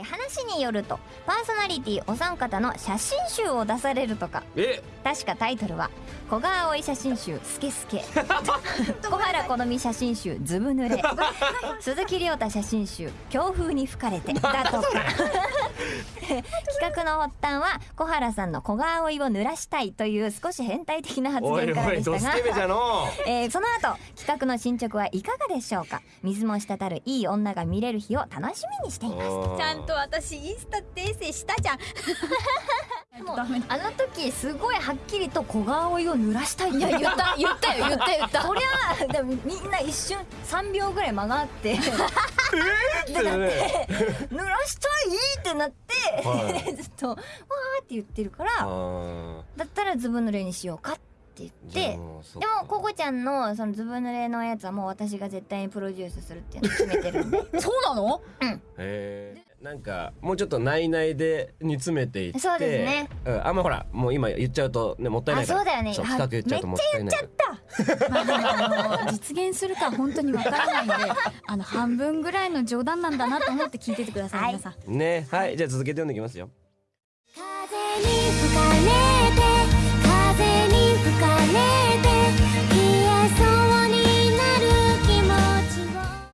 ー話によるとパーソナリティお三方の写真集を出されるとか。え？確かタイトルは「小川葵写真集スケスケ」小原好み写真集ずぶ濡れ。鈴木亮太写真集強風に吹かれて。だとか企画の発端は小原さんの小川葵を濡らしたいという少し変態的な発言からでしたがえーその。後企画の進捗はいかがでしょうか？水も滴るいい女が見れる日を楽しみにしています。ちゃんと私インスタ訂正したじゃん。もうあの時すごいはっきりと小川葵を濡らしたいって。いや言った言ったよ言った言った。そりゃでもみんな一瞬3秒ぐらい間があって。ってね。濡らしたいってなって、は ずっとわーって言ってるからだったらずぶ濡れにしようかって言ってでか。もココちゃんのそのずぶ濡れのやつはもう私が絶対にプロデュースするっていうのを決めてるんで。そうなの？へー。なんかもうちょっと内々で煮詰めていって。そうですね。うん、あんまほらもう今言っちゃうとねもったいないから。あそうだよね。あそう深く言っちゃうともったいないから。まあでもあの実現するか本当にわからないんであの半分ぐらいの冗談なんだなと思って聞いててください、はい皆さん。ね。はい。じゃあ続けて読んでいきますよ。風に吹かれ